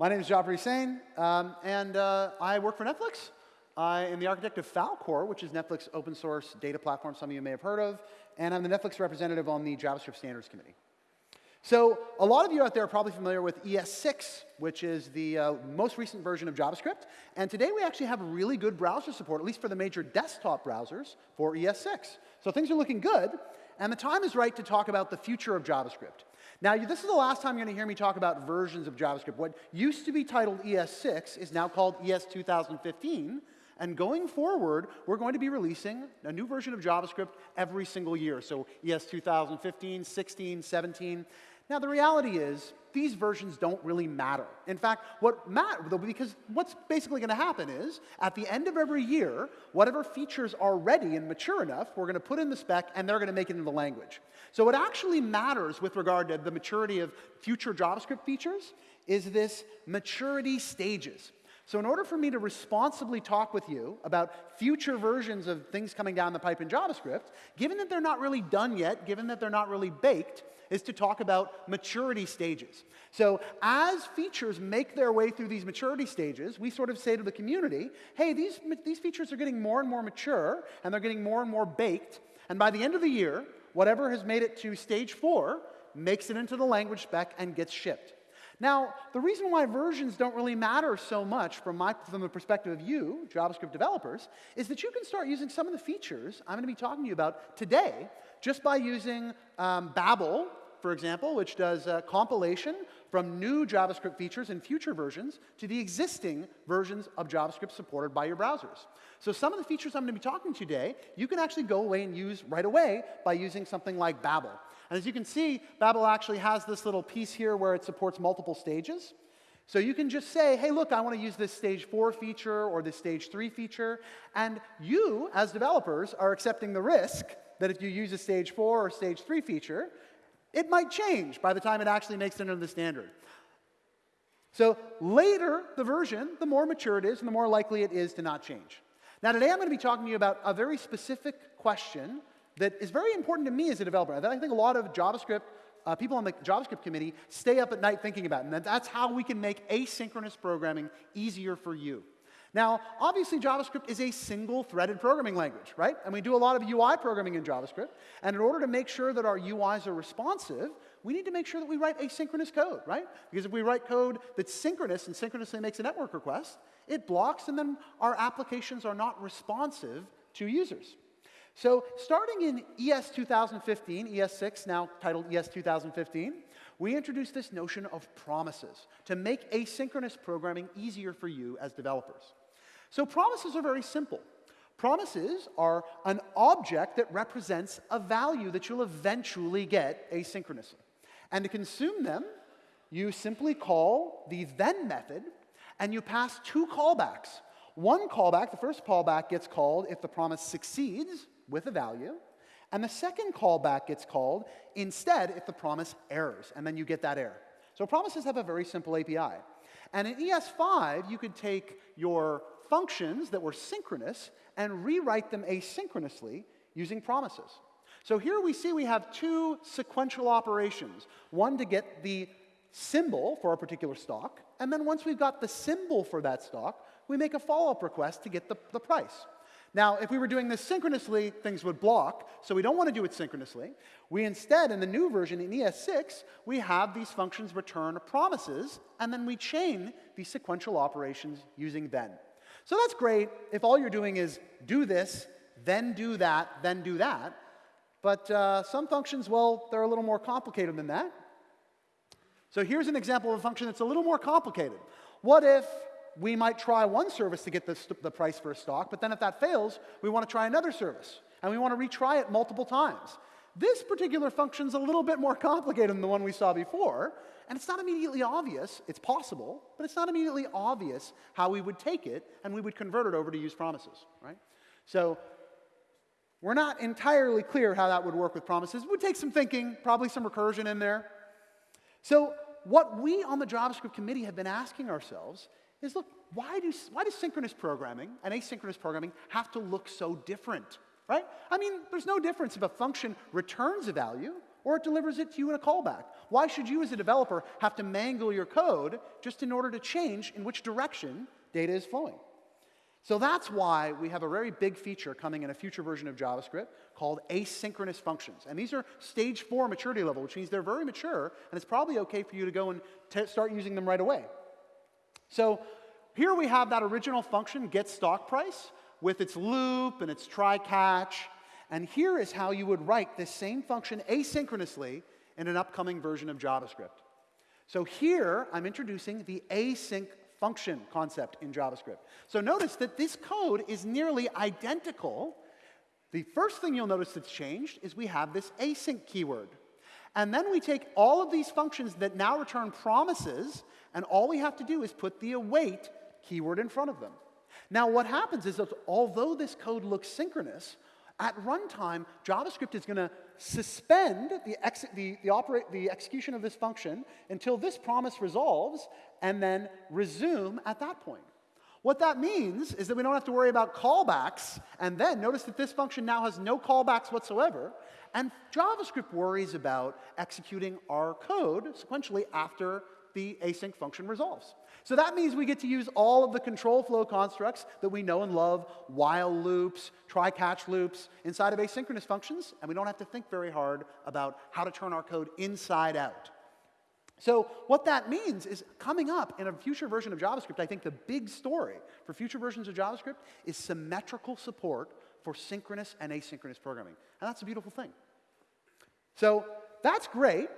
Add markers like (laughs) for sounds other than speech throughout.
My name is Jafar Husain, um, and uh, I work for Netflix. I am the architect of Falcor, which is Netflix open source data platform some of you may have heard of, and I'm the Netflix representative on the JavaScript Standards Committee. So a lot of you out there are probably familiar with ES6, which is the uh, most recent version of JavaScript. And today we actually have really good browser support, at least for the major desktop browsers for ES6. So things are looking good, and the time is right to talk about the future of JavaScript. Now, this is the last time you're going to hear me talk about versions of JavaScript. What used to be titled ES6 is now called ES 2015, and going forward, we're going to be releasing a new version of JavaScript every single year. So ES 2015, 16, 17. Now, the reality is, these versions don't really matter. In fact, what matter, because what's basically going to happen is, at the end of every year, whatever features are ready and mature enough, we're going to put in the spec, and they're going to make it into the language. So what actually matters with regard to the maturity of future JavaScript features is this maturity stages. So in order for me to responsibly talk with you about future versions of things coming down the pipe in JavaScript, given that they're not really done yet, given that they're not really baked, is to talk about maturity stages. So as features make their way through these maturity stages, we sort of say to the community, hey, these, these features are getting more and more mature, and they're getting more and more baked, and by the end of the year, whatever has made it to stage four makes it into the language spec and gets shipped. Now, the reason why versions don't really matter so much from, my, from the perspective of you, JavaScript developers, is that you can start using some of the features I'm going to be talking to you about today just by using um, Babel, for example, which does compilation from new JavaScript features in future versions to the existing versions of JavaScript supported by your browsers. So some of the features I'm going to be talking to today, you can actually go away and use right away by using something like Babel. And as you can see, Babel actually has this little piece here where it supports multiple stages. So you can just say, hey, look, I want to use this stage four feature or this stage three feature. And you, as developers, are accepting the risk that if you use a stage four or stage three feature, it might change by the time it actually makes it into the standard. So later, the version, the more mature it is and the more likely it is to not change. Now, today I'm going to be talking to you about a very specific question that is very important to me as a developer. That I think a lot of JavaScript, uh, people on the JavaScript committee stay up at night thinking about. And that's how we can make asynchronous programming easier for you. Now, obviously, JavaScript is a single threaded programming language, right? And we do a lot of UI programming in JavaScript. And in order to make sure that our UIs are responsive, we need to make sure that we write asynchronous code, right? Because if we write code that's synchronous and synchronously makes a network request, it blocks, and then our applications are not responsive to users. So starting in ES 2015, ES6, now titled ES 2015, we introduced this notion of promises to make asynchronous programming easier for you as developers. So promises are very simple. Promises are an object that represents a value that you'll eventually get asynchronously. And to consume them, you simply call the then method, and you pass two callbacks. One callback, the first callback gets called if the promise succeeds, with a value. And the second callback gets called instead if the promise errors, and then you get that error. So promises have a very simple API. And in ES5, you could take your functions that were synchronous and rewrite them asynchronously using promises. So here we see we have two sequential operations. One to get the symbol for a particular stock, and then once we've got the symbol for that stock, we make a follow-up request to get the, the price. Now, if we were doing this synchronously, things would block, so we don't want to do it synchronously. We instead, in the new version, in ES6, we have these functions return promises, and then we chain these sequential operations using then. So that's great if all you're doing is do this, then do that, then do that. But uh, some functions, well, they're a little more complicated than that. So here's an example of a function that's a little more complicated. What if we might try one service to get the, the price for a stock, but then if that fails, we want to try another service. And we want to retry it multiple times. This particular function is a little bit more complicated than the one we saw before, and it's not immediately obvious. It's possible, but it's not immediately obvious how we would take it and we would convert it over to use promises, right? So we're not entirely clear how that would work with promises. It would take some thinking, probably some recursion in there. So what we on the JavaScript committee have been asking ourselves is look, why, do, why does synchronous programming and asynchronous programming have to look so different, right? I mean, there's no difference if a function returns a value or it delivers it to you in a callback. Why should you, as a developer, have to mangle your code just in order to change in which direction data is flowing? So that's why we have a very big feature coming in a future version of JavaScript called asynchronous functions. And these are stage four maturity level, which means they're very mature, and it's probably okay for you to go and start using them right away. So here we have that original function, get stock price, with its loop and its try catch. And here is how you would write this same function asynchronously in an upcoming version of JavaScript. So here I'm introducing the async function concept in JavaScript. So notice that this code is nearly identical. The first thing you'll notice that's changed is we have this async keyword. And then we take all of these functions that now return promises, and all we have to do is put the await keyword in front of them. Now, what happens is that although this code looks synchronous, at runtime, JavaScript is going to suspend the, ex the, the, the execution of this function until this promise resolves and then resume at that point. What that means is that we don't have to worry about callbacks, and then notice that this function now has no callbacks whatsoever, and JavaScript worries about executing our code sequentially after the async function resolves. So that means we get to use all of the control flow constructs that we know and love, while loops, try-catch loops, inside of asynchronous functions, and we don't have to think very hard about how to turn our code inside out. So what that means is coming up in a future version of JavaScript, I think the big story for future versions of JavaScript is symmetrical support for synchronous and asynchronous programming. And that's a beautiful thing. So that's great,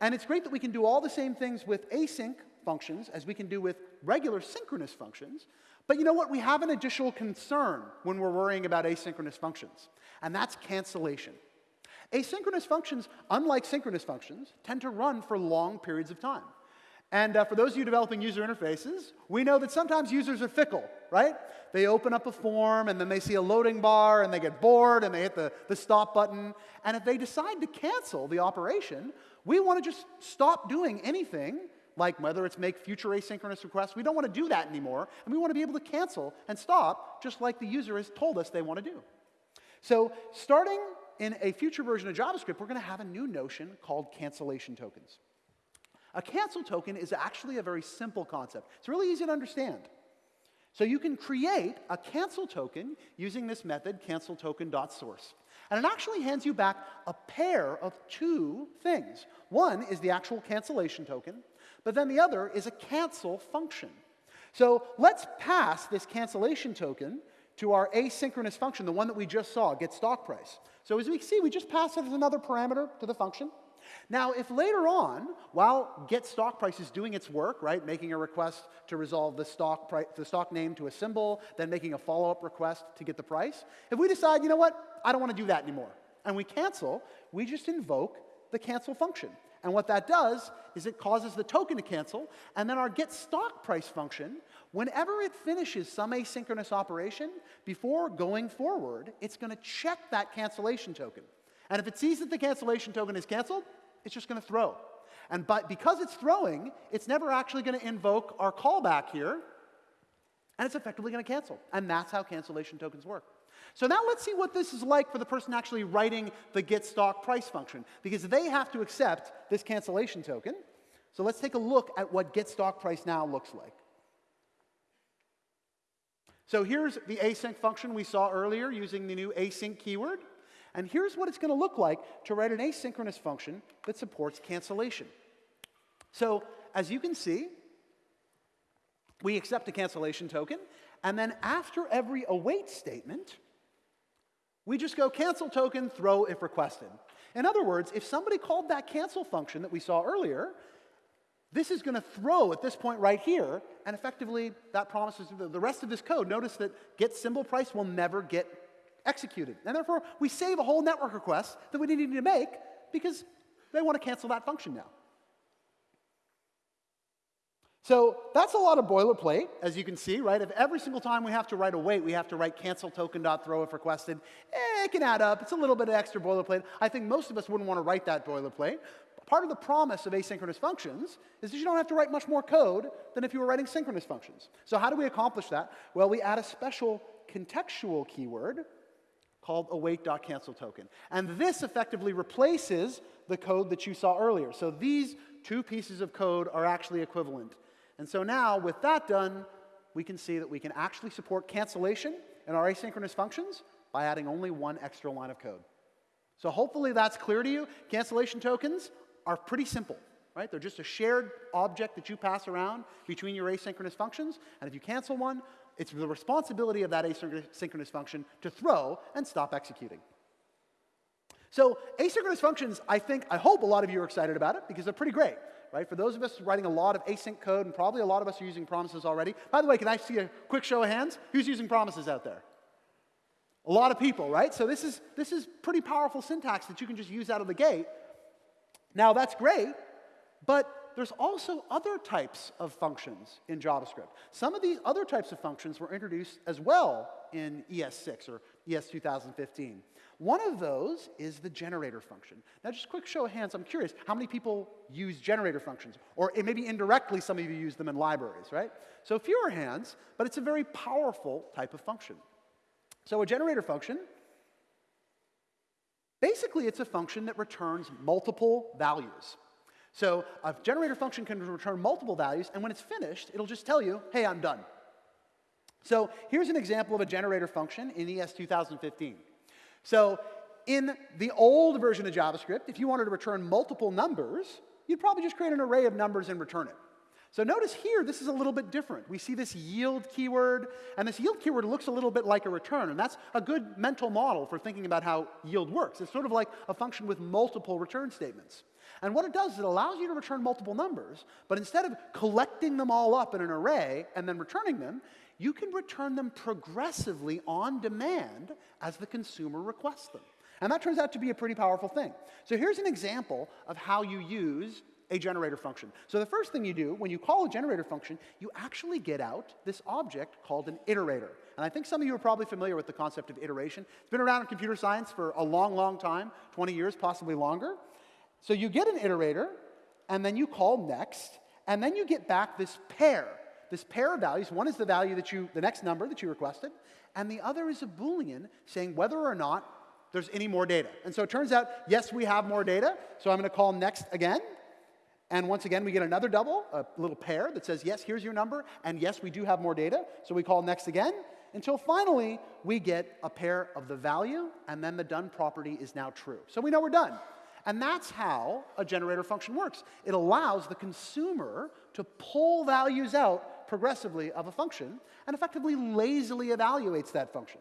and it's great that we can do all the same things with async functions as we can do with regular synchronous functions. But you know what? We have an additional concern when we're worrying about asynchronous functions, and that's cancellation. Asynchronous functions, unlike synchronous functions, tend to run for long periods of time. And uh, for those of you developing user interfaces, we know that sometimes users are fickle, right? They open up a form and then they see a loading bar and they get bored and they hit the, the stop button. And if they decide to cancel the operation, we want to just stop doing anything, like whether it's make future asynchronous requests. We don't want to do that anymore. And we want to be able to cancel and stop just like the user has told us they want to do. So starting in a future version of JavaScript, we're going to have a new notion called cancellation tokens. A cancel token is actually a very simple concept. It's really easy to understand. So you can create a cancel token using this method, cancelToken.source. And it actually hands you back a pair of two things. One is the actual cancellation token, but then the other is a cancel function. So let's pass this cancellation token to our asynchronous function, the one that we just saw, get stock price. So as we see, we just pass it as another parameter to the function. Now, if later on, while get stock price is doing its work, right, making a request to resolve the stock, price, the stock name to a symbol, then making a follow-up request to get the price, if we decide, you know what, I don't want to do that anymore, and we cancel, we just invoke the cancel function. And what that does is it causes the token to cancel, and then our get stock price function, whenever it finishes some asynchronous operation, before going forward, it's going to check that cancellation token. And if it sees that the cancellation token is canceled, it's just going to throw. And but because it's throwing, it's never actually going to invoke our callback here, and it's effectively going to cancel. And that's how cancellation tokens work. So now let's see what this is like for the person actually writing the get stock price function, because they have to accept this cancellation token. So let's take a look at what get stock price now looks like. So here's the async function we saw earlier using the new async keyword. And here's what it's going to look like to write an asynchronous function that supports cancellation. So as you can see, we accept a cancellation token, and then after every await statement, we just go cancel token, throw if requested. In other words, if somebody called that cancel function that we saw earlier, this is going to throw at this point right here, and effectively that promises the rest of this code. Notice that get symbol price will never get executed. And therefore, we save a whole network request that we didn't need to make because they want to cancel that function now. So that's a lot of boilerplate, as you can see, right? If every single time we have to write a wait, we have to write cancel token.throw if requested, eh, it can add up. It's a little bit of extra boilerplate. I think most of us wouldn't want to write that boilerplate. Part of the promise of asynchronous functions is that you don't have to write much more code than if you were writing synchronous functions. So how do we accomplish that? Well, we add a special contextual keyword called await.cancelToken. And this effectively replaces the code that you saw earlier. So these two pieces of code are actually equivalent. And so now, with that done, we can see that we can actually support cancellation in our asynchronous functions by adding only one extra line of code. So hopefully that's clear to you. Cancellation tokens are pretty simple, right? They're just a shared object that you pass around between your asynchronous functions. And if you cancel one, it's the responsibility of that asynchronous function to throw and stop executing. So asynchronous functions, I think, I hope a lot of you are excited about it because they're pretty great, right? For those of us writing a lot of async code, and probably a lot of us are using promises already. By the way, can I see a quick show of hands? Who's using promises out there? A lot of people, right? So this is, this is pretty powerful syntax that you can just use out of the gate. Now, that's great, but there's also other types of functions in JavaScript. Some of these other types of functions were introduced as well in ES6 or ES 2015. One of those is the generator function. Now, just a quick show of hands, I'm curious, how many people use generator functions? Or maybe indirectly, some of you use them in libraries, right? So fewer hands, but it's a very powerful type of function. So a generator function, basically it's a function that returns multiple values. So a generator function can return multiple values, and when it's finished, it'll just tell you, hey, I'm done. So here's an example of a generator function in ES 2015. So in the old version of JavaScript, if you wanted to return multiple numbers, you'd probably just create an array of numbers and return it. So notice here, this is a little bit different. We see this yield keyword, and this yield keyword looks a little bit like a return, and that's a good mental model for thinking about how yield works. It's sort of like a function with multiple return statements. And what it does is it allows you to return multiple numbers, but instead of collecting them all up in an array and then returning them, you can return them progressively on demand as the consumer requests them. And that turns out to be a pretty powerful thing. So here's an example of how you use a generator function. So the first thing you do when you call a generator function, you actually get out this object called an iterator. And I think some of you are probably familiar with the concept of iteration. It's been around in computer science for a long, long time, 20 years, possibly longer. So you get an iterator, and then you call next, and then you get back this pair this pair of values. One is the value that you, the next number that you requested, and the other is a Boolean saying whether or not there's any more data. And so it turns out, yes, we have more data. So I'm going to call next again. And once again, we get another double, a little pair that says, yes, here's your number, and yes, we do have more data. So we call next again until finally we get a pair of the value, and then the done property is now true. So we know we're done. And that's how a generator function works. It allows the consumer to pull values out progressively of a function and effectively lazily evaluates that function.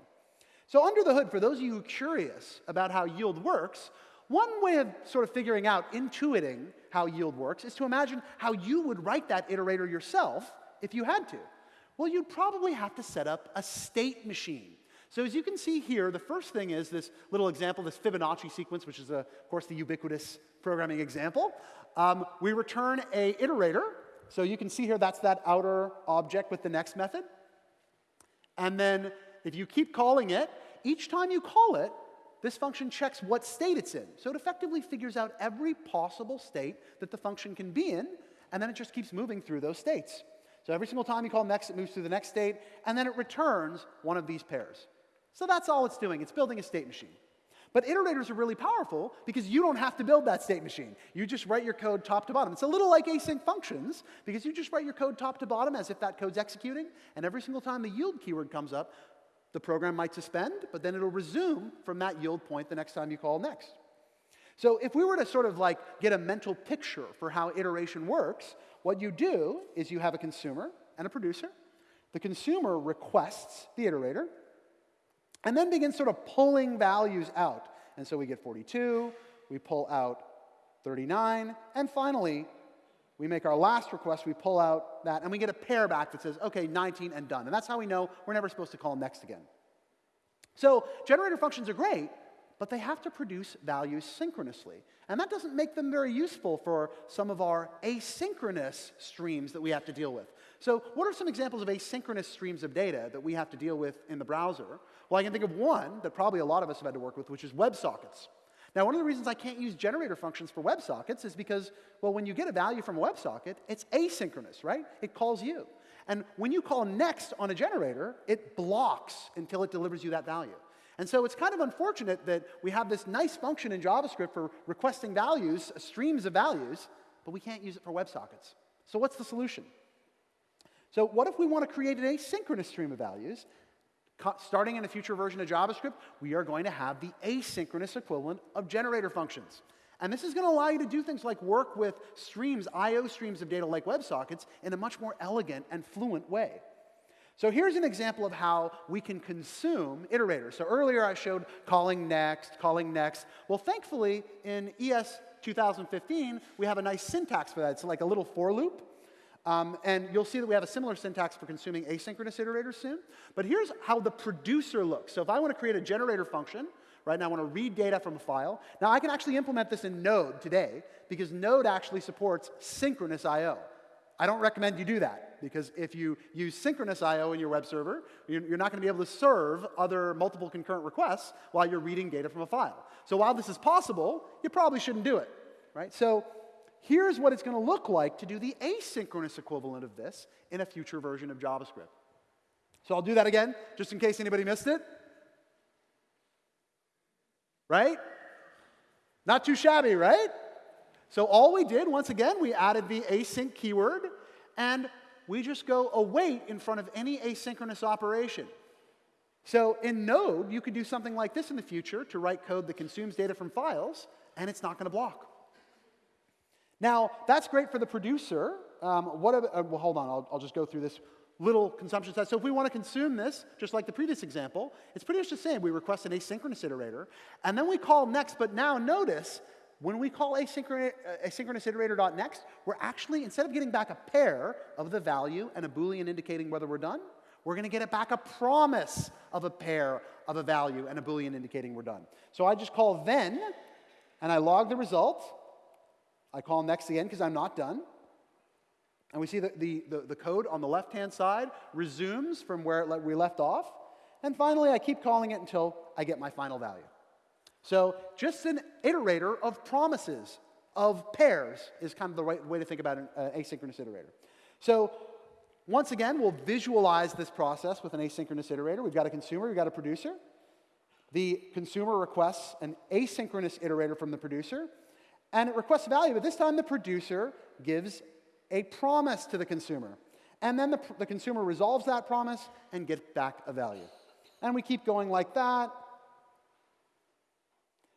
So under the hood, for those of you curious about how yield works, one way of sort of figuring out, intuiting how yield works, is to imagine how you would write that iterator yourself if you had to. Well, you'd probably have to set up a state machine. So as you can see here, the first thing is this little example, this Fibonacci sequence, which is, a, of course, the ubiquitous programming example. Um, we return a iterator, so you can see here that's that outer object with the next method. And then if you keep calling it, each time you call it, this function checks what state it's in. So it effectively figures out every possible state that the function can be in, and then it just keeps moving through those states. So every single time you call next, it moves through the next state, and then it returns one of these pairs. So that's all it's doing. It's building a state machine. But iterators are really powerful because you don't have to build that state machine. You just write your code top to bottom. It's a little like async functions because you just write your code top to bottom as if that code's executing, and every single time the yield keyword comes up, the program might suspend, but then it'll resume from that yield point the next time you call next. So if we were to sort of like get a mental picture for how iteration works, what you do is you have a consumer and a producer. The consumer requests the iterator, and then begin sort of pulling values out. And so we get 42, we pull out 39, and finally, we make our last request, we pull out that, and we get a pair back that says, okay, 19 and done. And that's how we know we're never supposed to call next again. So generator functions are great, but they have to produce values synchronously. And that doesn't make them very useful for some of our asynchronous streams that we have to deal with. So what are some examples of asynchronous streams of data that we have to deal with in the browser? Well, I can think of one that probably a lot of us have had to work with, which is WebSockets. Now, one of the reasons I can't use generator functions for WebSockets is because, well, when you get a value from a WebSocket, it's asynchronous, right? It calls you. And when you call next on a generator, it blocks until it delivers you that value. And so it's kind of unfortunate that we have this nice function in JavaScript for requesting values, streams of values, but we can't use it for WebSockets. So what's the solution? So what if we want to create an asynchronous stream of values? Starting in a future version of JavaScript, we are going to have the asynchronous equivalent of generator functions. And this is going to allow you to do things like work with streams, I.O. streams of data like WebSockets in a much more elegant and fluent way. So here's an example of how we can consume iterators. So earlier I showed calling next, calling next. Well, thankfully, in ES 2015, we have a nice syntax for that. It's like a little for loop. Um, and you'll see that we have a similar syntax for consuming asynchronous iterators soon. But here's how the producer looks. So if I want to create a generator function, right now I want to read data from a file. Now I can actually implement this in Node today because Node actually supports synchronous I.O. I don't recommend you do that because if you use synchronous I.O. in your web server, you're not going to be able to serve other multiple concurrent requests while you're reading data from a file. So while this is possible, you probably shouldn't do it, right? So here's what it's going to look like to do the asynchronous equivalent of this in a future version of JavaScript. So I'll do that again, just in case anybody missed it. Right? Not too shabby, right? So all we did, once again, we added the async keyword, and we just go await in front of any asynchronous operation. So in Node, you could do something like this in the future to write code that consumes data from files, and it's not going to block. Now, that's great for the producer. Um, what, uh, well, hold on, I'll, I'll just go through this little consumption test. So if we want to consume this, just like the previous example, it's pretty much the same. We request an asynchronous iterator, and then we call next, but now notice when we call asynchronous, uh, asynchronous iterator.next, we're actually, instead of getting back a pair of the value and a Boolean indicating whether we're done, we're going to get it back a promise of a pair of a value and a Boolean indicating we're done. So I just call then, and I log the result. I call next again because I'm not done. And we see that the, the, the code on the left-hand side resumes from where we left off. And finally, I keep calling it until I get my final value. So just an iterator of promises, of pairs, is kind of the right way to think about an uh, asynchronous iterator. So once again, we'll visualize this process with an asynchronous iterator. We've got a consumer, we've got a producer. The consumer requests an asynchronous iterator from the producer, and it requests value, but this time the producer gives a promise to the consumer. And then the, the consumer resolves that promise and gets back a value. And we keep going like that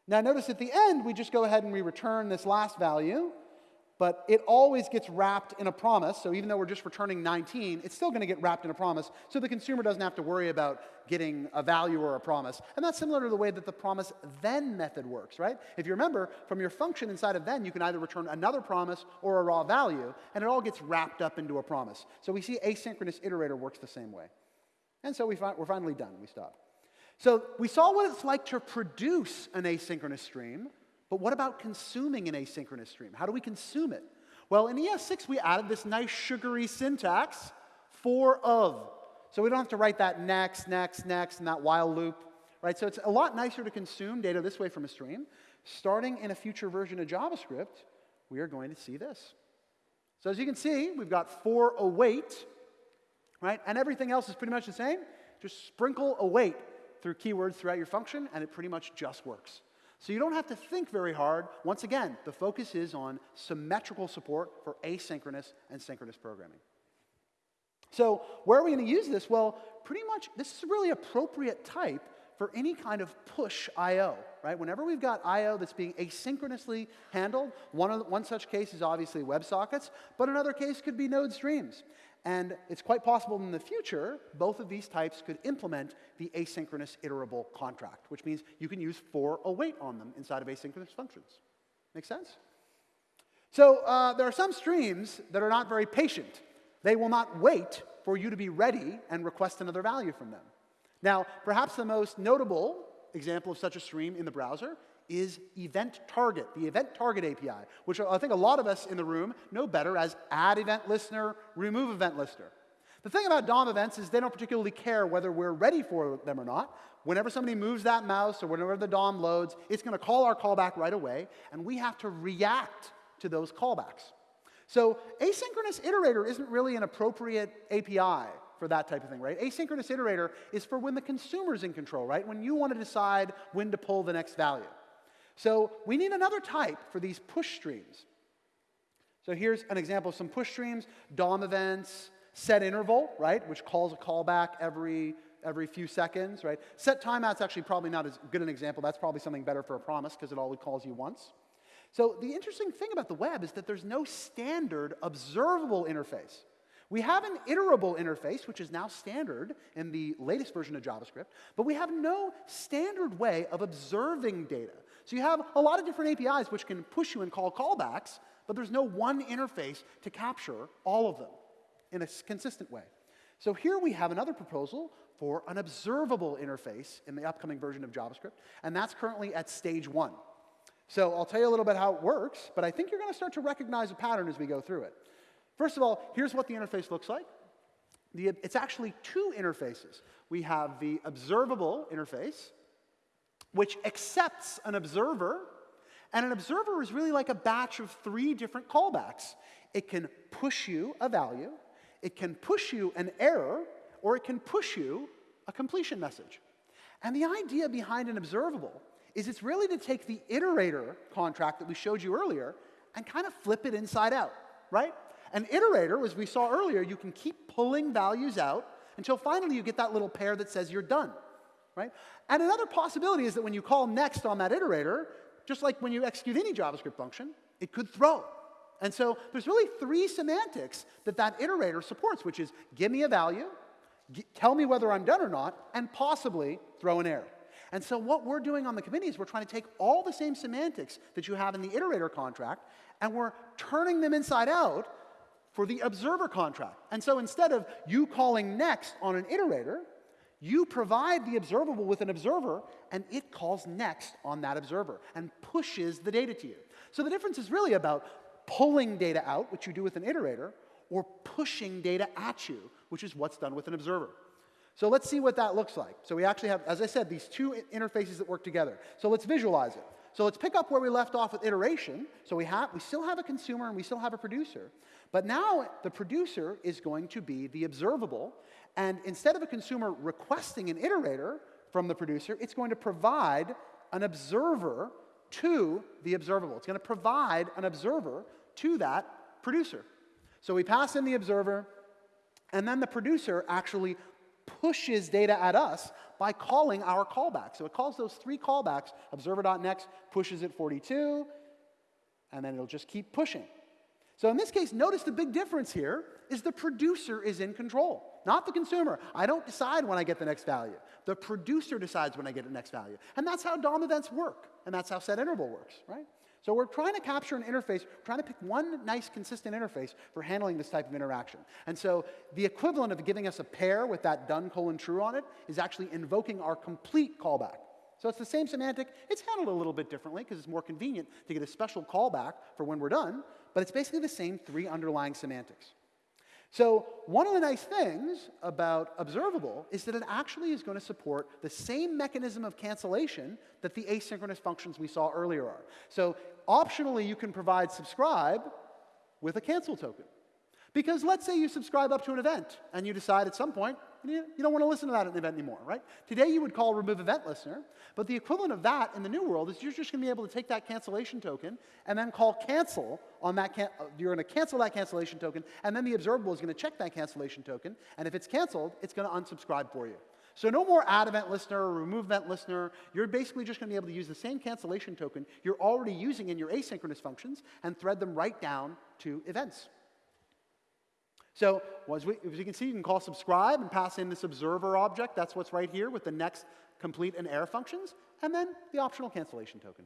now notice at the end, we just go ahead and we return this last value, but it always gets wrapped in a promise. So even though we're just returning 19, it's still going to get wrapped in a promise. So the consumer doesn't have to worry about getting a value or a promise. And that's similar to the way that the promise then method works, right? If you remember, from your function inside of then, you can either return another promise or a raw value, and it all gets wrapped up into a promise. So we see asynchronous iterator works the same way. And so we fi we're finally done. We stop. So we saw what it's like to produce an asynchronous stream, but what about consuming an asynchronous stream? How do we consume it? Well, in ES6, we added this nice sugary syntax for of. So we don't have to write that next, next, next, and that while loop, right? So it's a lot nicer to consume data this way from a stream. Starting in a future version of JavaScript, we are going to see this. So as you can see, we've got for await, right? And everything else is pretty much the same. Just sprinkle await through keywords throughout your function, and it pretty much just works. So you don't have to think very hard. Once again, the focus is on symmetrical support for asynchronous and synchronous programming. So where are we going to use this? Well, pretty much this is a really appropriate type for any kind of push I.O., right? Whenever we've got I.O. that's being asynchronously handled, one, one such case is obviously WebSockets, but another case could be Node streams. And it's quite possible in the future, both of these types could implement the asynchronous iterable contract, which means you can use for await on them inside of asynchronous functions. Make sense? So uh, there are some streams that are not very patient. They will not wait for you to be ready and request another value from them. Now, perhaps the most notable example of such a stream in the browser is Event Target, the Event Target API, which I think a lot of us in the room know better as add event listener, remove event listener. The thing about DOM events is they don't particularly care whether we're ready for them or not. Whenever somebody moves that mouse or whenever the DOM loads, it's going to call our callback right away, and we have to react to those callbacks. So asynchronous iterator isn't really an appropriate API for that type of thing, right? Asynchronous iterator is for when the consumer's in control, right? When you want to decide when to pull the next value. So we need another type for these push streams. So here's an example of some push streams, DOM events, set interval, right, which calls a callback every, every few seconds, right? Set timeout's actually probably not as good an example. That's probably something better for a promise because it only calls you once. So the interesting thing about the web is that there's no standard observable interface. We have an iterable interface, which is now standard in the latest version of JavaScript, but we have no standard way of observing data. So you have a lot of different APIs which can push you and call callbacks, but there's no one interface to capture all of them in a consistent way. So here we have another proposal for an observable interface in the upcoming version of JavaScript, and that's currently at stage one. So I'll tell you a little bit how it works, but I think you're going to start to recognize a pattern as we go through it. First of all, here's what the interface looks like. The, it's actually two interfaces. We have the observable interface, which accepts an observer, and an observer is really like a batch of three different callbacks. It can push you a value, it can push you an error, or it can push you a completion message. And the idea behind an observable is it's really to take the iterator contract that we showed you earlier and kind of flip it inside out, right? An iterator, as we saw earlier, you can keep pulling values out until finally you get that little pair that says you're done, right? And another possibility is that when you call next on that iterator, just like when you execute any JavaScript function, it could throw. And so there's really three semantics that that iterator supports, which is give me a value, tell me whether I'm done or not, and possibly throw an error. And so what we're doing on the committee is we're trying to take all the same semantics that you have in the iterator contract, and we're turning them inside out for the observer contract. And so instead of you calling next on an iterator, you provide the observable with an observer, and it calls next on that observer and pushes the data to you. So the difference is really about pulling data out, which you do with an iterator, or pushing data at you, which is what's done with an observer. So let's see what that looks like. So we actually have, as I said, these two interfaces that work together. So let's visualize it. So let's pick up where we left off with iteration. So we, have, we still have a consumer and we still have a producer. But now the producer is going to be the observable. And instead of a consumer requesting an iterator from the producer, it's going to provide an observer to the observable. It's going to provide an observer to that producer. So we pass in the observer, and then the producer actually pushes data at us by calling our callback. So it calls those three callbacks, observer.next pushes it 42, and then it'll just keep pushing. So in this case, notice the big difference here is the producer is in control, not the consumer. I don't decide when I get the next value. The producer decides when I get the next value. And that's how DOM events work, and that's how set interval works, right? So we're trying to capture an interface, we're trying to pick one nice, consistent interface for handling this type of interaction. And so the equivalent of giving us a pair with that done colon true on it is actually invoking our complete callback. So it's the same semantic. It's handled a little bit differently because it's more convenient to get a special callback for when we're done, but it's basically the same three underlying semantics. So one of the nice things about observable is that it actually is going to support the same mechanism of cancellation that the asynchronous functions we saw earlier are. So optionally, you can provide subscribe with a cancel token. Because let's say you subscribe up to an event and you decide at some point you don't want to listen to that event anymore, right? Today you would call remove event listener, but the equivalent of that in the new world is you're just going to be able to take that cancellation token and then call cancel on that. Can- you're going to cancel that cancellation token, and then the observable is going to check that cancellation token, and if it's canceled, it's going to unsubscribe for you. So no more add event listener or remove event listener. You're basically just going to be able to use the same cancellation token you're already using in your asynchronous functions and thread them right down to events. So as, we, as you can see, you can call subscribe and pass in this observer object. That's what's right here with the next complete and error functions, and then the optional cancellation token.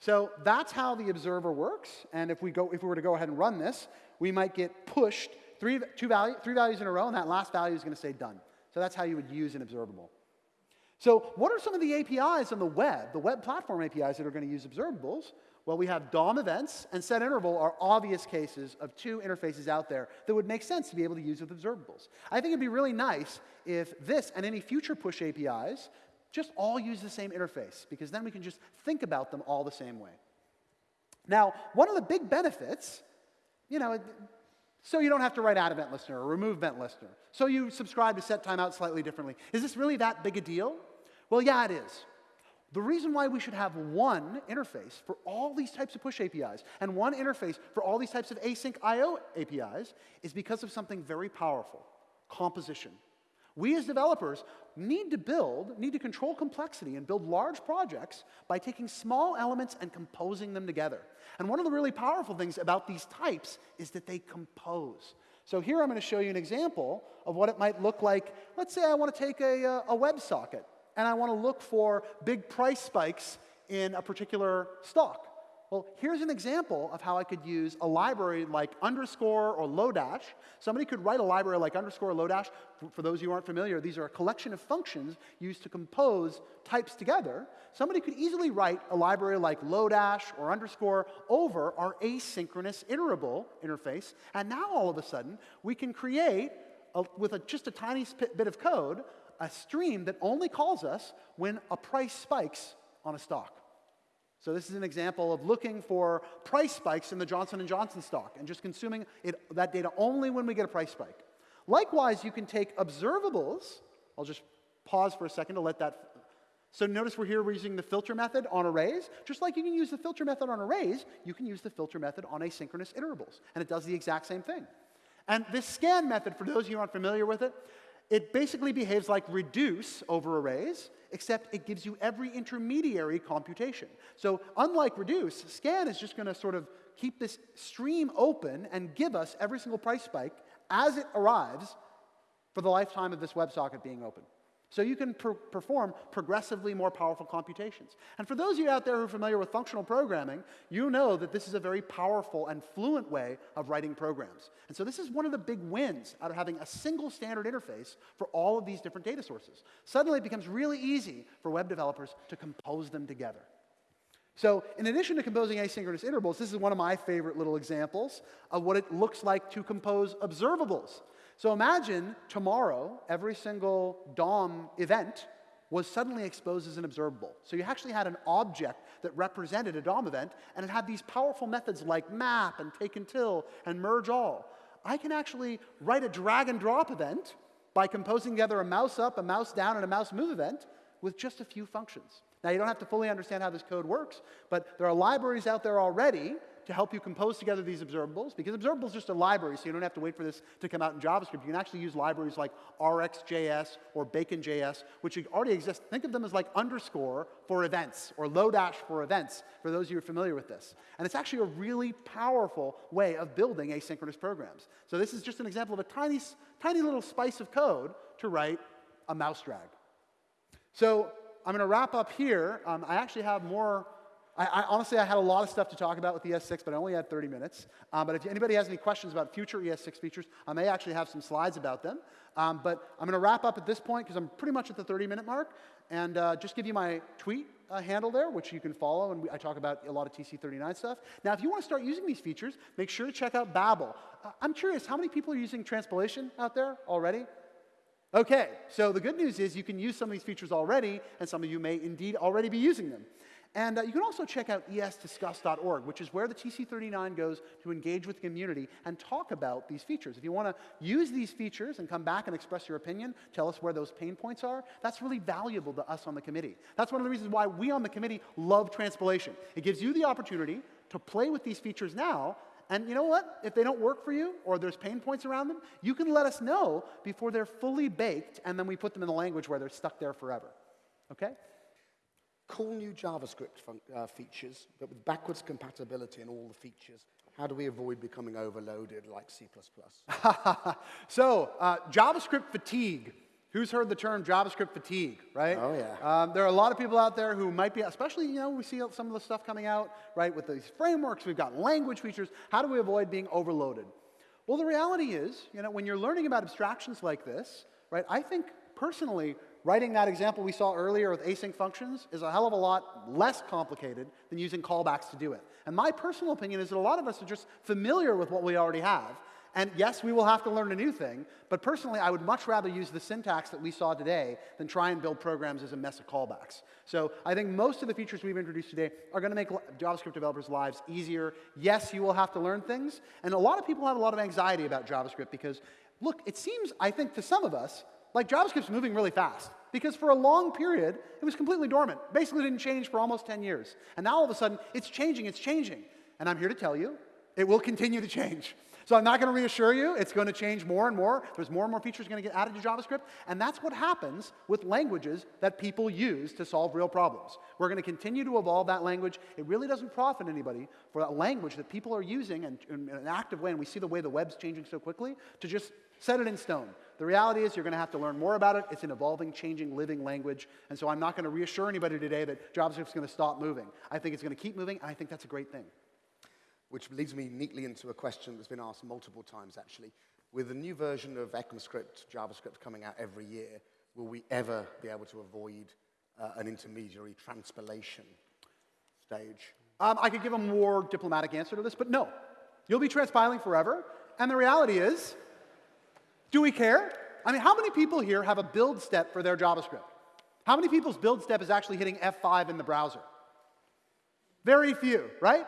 So that's how the observer works. And if we, go, if we were to go ahead and run this, we might get pushed three, two value, three values in a row, and that last value is going to say done. So that's how you would use an observable. So what are some of the APIs on the web, the web platform APIs that are going to use observables? Well, we have DOM events and set interval are obvious cases of two interfaces out there that would make sense to be able to use with observables. I think it'd be really nice if this and any future push APIs just all use the same interface because then we can just think about them all the same way. Now, one of the big benefits, you know, So you don't have to write add event listener or remove event listener. So you subscribe to set timeout slightly differently. Is this really that big a deal? Well, yeah, it is. The reason why we should have one interface for all these types of push APIs and one interface for all these types of async IO APIs is because of something very powerful composition. We as developers need to build, need to control complexity and build large projects by taking small elements and composing them together. And one of the really powerful things about these types is that they compose. So here I'm going to show you an example of what it might look like. Let's say I want to take a, uh, a WebSocket and I want to look for big price spikes in a particular stock. Well, here's an example of how I could use a library like underscore or Lodash. Somebody could write a library like underscore or Lodash. For, those of you who aren't familiar, these are a collection of functions used to compose types together. Somebody could easily write a library like Lodash or underscore over our asynchronous iterable interface. And now all of a sudden, we can create, a, with a, just a tiny bit of code, a stream that only calls us when a price spikes on a stock. So this is an example of looking for price spikes in the Johnson & Johnson stock and just consuming it, that data only when we get a price spike. Likewise, you can take observables. I'll just pause for a second to let that. So notice we're here we're using the filter method on arrays. Just like you can use the filter method on arrays, you can use the filter method on asynchronous iterables. And it does the exact same thing. And this scan method, for those of you who aren't familiar with it, it basically behaves like reduce over arrays, except it gives you every intermediary computation. So unlike reduce, scan is just going to sort of keep this stream open and give us every single price spike as it arrives for the lifetime of this WebSocket being open. So you can per perform progressively more powerful computations. And for those of you out there who are familiar with functional programming, you know that this is a very powerful and fluent way of writing programs. And so this is one of the big wins out of having a single standard interface for all of these different data sources. Suddenly it becomes really easy for web developers to compose them together. So in addition to composing asynchronous iterables, this is one of my favorite little examples of what it looks like to compose observables. So imagine tomorrow, every single DOM event was suddenly exposed as an observable. So you actually had an object that represented a DOM event, and it had these powerful methods like map and take until and merge all. I can actually write a drag and drop event by composing together a mouse up, a mouse down, and a mouse move event with just a few functions. Now, you don't have to fully understand how this code works, but there are libraries out there already to help you compose together these observables, because observables is just a library, so you don't have to wait for this to come out in JavaScript. You can actually use libraries like RxJS or Bacon.js, which already exist. Think of them as like underscore for events or Lodash for events, for those of you who are familiar with this. And it's actually a really powerful way of building asynchronous programs. So this is just an example of a tiny, tiny little spice of code to write a mouse drag. So I'm going to wrap up here. Um, I actually have more I, I, honestly, I had a lot of stuff to talk about with the ES6, but I only had 30 minutes. Um, but if anybody has any questions about future ES6 features, I may actually have some slides about them. Um, but I'm going to wrap up at this point because I'm pretty much at the 30 minute mark and uh, just give you my tweet uh, handle there, which you can follow, and we, I talk about a lot of TC39 stuff. Now, if you want to start using these features, make sure to check out Babel. Uh, I'm curious, how many people are using transpilation out there already? Okay, so the good news is you can use some of these features already, and some of you may indeed already be using them. And uh, you can also check out esdiscuss.org, which is where the TC39 goes to engage with the community and talk about these features. If you want to use these features and come back and express your opinion, tell us where those pain points are, that's really valuable to us on the committee. That's one of the reasons why we on the committee love transpilation. It gives you the opportunity to play with these features now and you know what? If they don't work for you or there's pain points around them, you can let us know before they're fully baked and then we put them in the language where they're stuck there forever. Okay? Cool new JavaScript uh, features, but with backwards compatibility in all the features. How do we avoid becoming overloaded like C++? (laughs) so, uh, JavaScript fatigue. Who's heard the term JavaScript fatigue, right? Oh, yeah. Um, there are a lot of people out there who might be, especially, you know, we see some of the stuff coming out, right, with these frameworks, we've got language features. How do we avoid being overloaded? Well, the reality is, you know, when you're learning about abstractions like this, right, I think personally, writing that example we saw earlier with async functions is a hell of a lot less complicated than using callbacks to do it. And my personal opinion is that a lot of us are just familiar with what we already have. And yes, we will have to learn a new thing, but personally, I would much rather use the syntax that we saw today than try and build programs as a mess of callbacks. So I think most of the features we've introduced today are going to make JavaScript developers' lives easier. Yes, you will have to learn things, and a lot of people have a lot of anxiety about JavaScript because, look, it seems, I think, to some of us, like JavaScript's moving really fast. Because for a long period, it was completely dormant. Basically didn't change for almost 10 years. And now all of a sudden, it's changing, it's changing. And I'm here to tell you, it will continue to change. So I'm not going to reassure you. It's going to change more and more. There's more and more features going to get added to JavaScript. And that's what happens with languages that people use to solve real problems. We're going to continue to evolve that language. It really doesn't profit anybody for that language that people are using in, in an active way, and we see the way the web's changing so quickly, to just set it in stone. The reality is you're going to have to learn more about it. It's an evolving, changing, living language. And so I'm not going to reassure anybody today that JavaScript's going to stop moving. I think it's going to keep moving, and I think that's a great thing. Which leads me neatly into a question that's been asked multiple times, actually. With the new version of ECMAScript, JavaScript coming out every year, will we ever be able to avoid uh, an intermediary transpilation stage? Um, I could give a more diplomatic answer to this, but no. You'll be transpiling forever. And the reality is, do we care? I mean, how many people here have a build step for their JavaScript? How many people's build step is actually hitting F5 in the browser? Very few, right?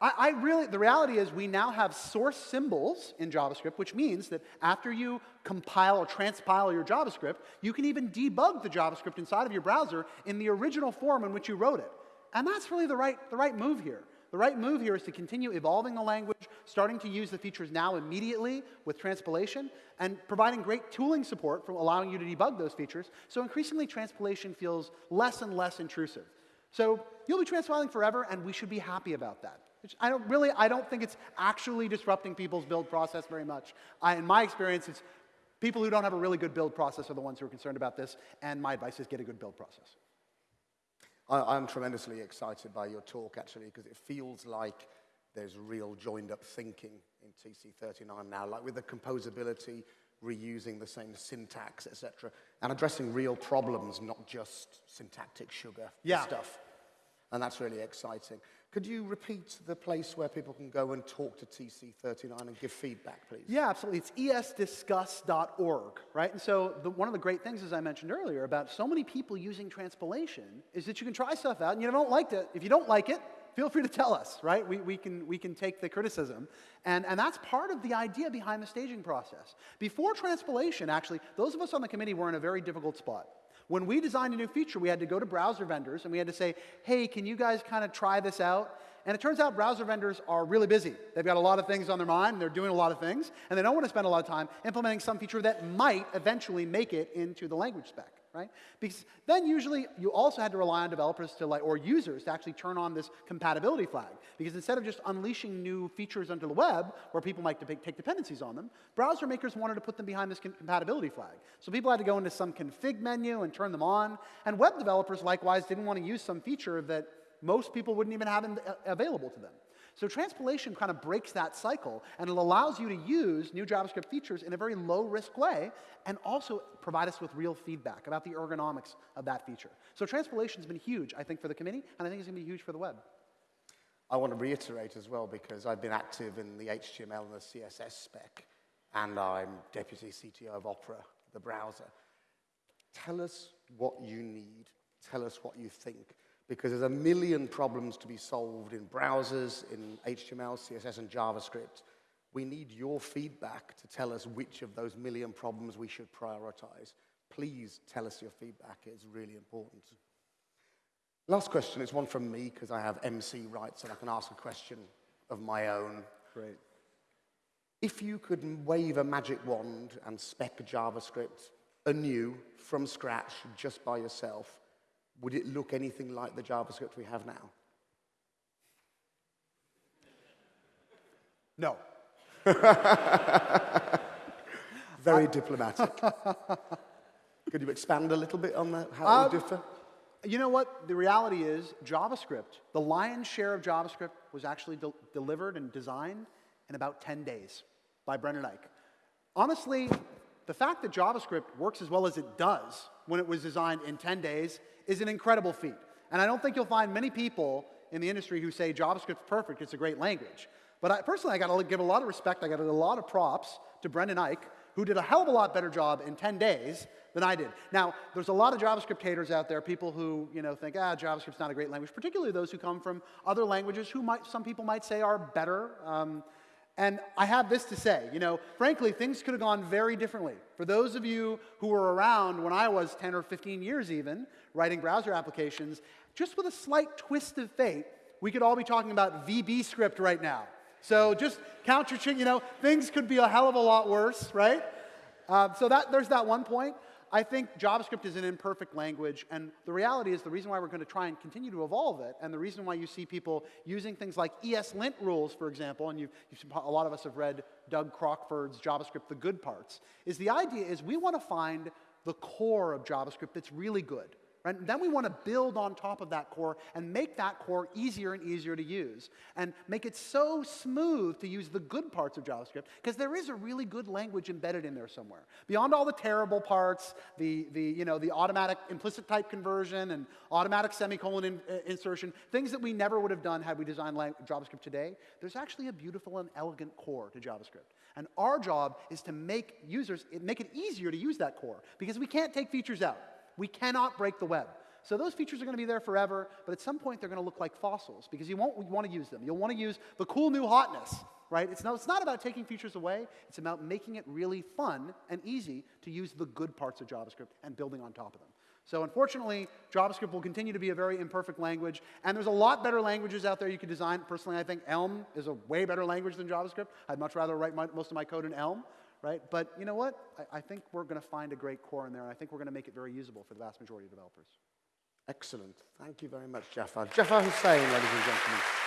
I, I, really, the reality is we now have source symbols in JavaScript, which means that after you compile or transpile your JavaScript, you can even debug the JavaScript inside of your browser in the original form in which you wrote it. And that's really the right, the right move here. The right move here is to continue evolving the language, starting to use the features now immediately with transpilation, and providing great tooling support for allowing you to debug those features. So increasingly, transpilation feels less and less intrusive. So you'll be transpiling forever, and we should be happy about that. I don't really, I don't think it's actually disrupting people's build process very much. I, in my experience, it's people who don't have a really good build process are the ones who are concerned about this, and my advice is get a good build process. I, am tremendously excited by your talk, actually, because it feels like there's real joined-up thinking in TC39 now, like with the composability, reusing the same syntax, etc., and addressing real problems, not just syntactic sugar yeah. stuff. And that's really exciting. Could you repeat the place where people can go and talk to TC39 and give feedback, please? Yeah, absolutely. It's esdiscuss.org, right? And so the, one of the great things, as I mentioned earlier, about so many people using transpilation is that you can try stuff out and you don't like it. If you don't like it, feel free to tell us, right? We, we, can, we can take the criticism. And, and that's part of the idea behind the staging process. Before transpilation, actually, those of us on the committee were in a very difficult spot. When we designed a new feature, we had to go to browser vendors and we had to say, hey, can you guys kind of try this out? And it turns out browser vendors are really busy. They've got a lot of things on their mind, and they're doing a lot of things, and they don't want to spend a lot of time implementing some feature that might eventually make it into the language spec right? Because then usually you also had to rely on developers to like, or users to actually turn on this compatibility flag. Because instead of just unleashing new features onto the web where people might take dependencies on them, browser makers wanted to put them behind this compatibility flag. So people had to go into some config menu and turn them on. And web developers likewise didn't want to use some feature that most people wouldn't even have available to them. So transpilation kind of breaks that cycle, and it allows you to use new JavaScript features in a very low-risk way, and also provide us with real feedback about the ergonomics of that feature. So transpilation has been huge, I think, for the committee, and I think it's going to be huge for the web. I want to reiterate as well, because I've been active in the HTML and the CSS spec, and I'm deputy CTO of Opera, the browser. Tell us what you need. Tell us what you think because there's a million problems to be solved in browsers, in HTML, CSS, and JavaScript. We need your feedback to tell us which of those million problems we should prioritize. Please tell us your feedback. It's really important. Last question is one from me because I have MC rights and I can ask a question of my own. Great. If you could wave a magic wand and spec JavaScript anew from scratch just by yourself, would it look anything like the JavaScript we have now? No. (laughs) Very diplomatic. (laughs) Could you expand a little bit on that, how um, it would um, differ? You know what? The reality is, JavaScript, the lion's share of JavaScript was actually de delivered and designed in about 10 days by Brendan Eich. Honestly, the fact that JavaScript works as well as it does when it was designed in 10 days is an incredible feat. And I don't think you'll find many people in the industry who say JavaScript's perfect, it's a great language. But I, personally, I got to give a lot of respect, I got to give a lot of props to Brendan Eich, who did a hell of a lot better job in 10 days than I did. Now, there's a lot of JavaScript haters out there, people who you know think, ah, JavaScript's not a great language, particularly those who come from other languages who might, some people might say are better. Um, and I have this to say, you know, frankly, things could have gone very differently. For those of you who were around when I was 10 or 15 years even, writing browser applications, just with a slight twist of fate, we could all be talking about VB script right now. So just count your chicken, you know, things could be a hell of a lot worse, right? Uh, so that, there's that one point. I think JavaScript is an imperfect language, and the reality is the reason why we're going to try and continue to evolve it, and the reason why you see people using things like ESLint rules, for example, and you've, you've, a lot of us have read Doug Crockford's JavaScript, The Good Parts, is the idea is we want to find the core of JavaScript that's really good. Right? And then we want to build on top of that core and make that core easier and easier to use. And make it so smooth to use the good parts of JavaScript, because there is a really good language embedded in there somewhere. Beyond all the terrible parts, the, the, you know, the automatic implicit type conversion and automatic semicolon in, uh, insertion, things that we never would have done had we designed JavaScript today, there's actually a beautiful and elegant core to JavaScript. And our job is to make users, make it easier to use that core, because we can't take features out. We cannot break the web. So those features are going to be there forever, but at some point they're going to look like fossils because you won't want to use them. You'll want to use the cool new hotness, right? It's, no, it's not about taking features away. It's about making it really fun and easy to use the good parts of JavaScript and building on top of them. So unfortunately, JavaScript will continue to be a very imperfect language, and there's a lot better languages out there you could design. Personally, I think Elm is a way better language than JavaScript. I'd much rather write my, most of my code in Elm right? But you know what? I, I think we're going to find a great core in there, and I think we're going to make it very usable for the vast majority of developers. Excellent. Thank you very much, Jafar. Jafar Husain, ladies and gentlemen.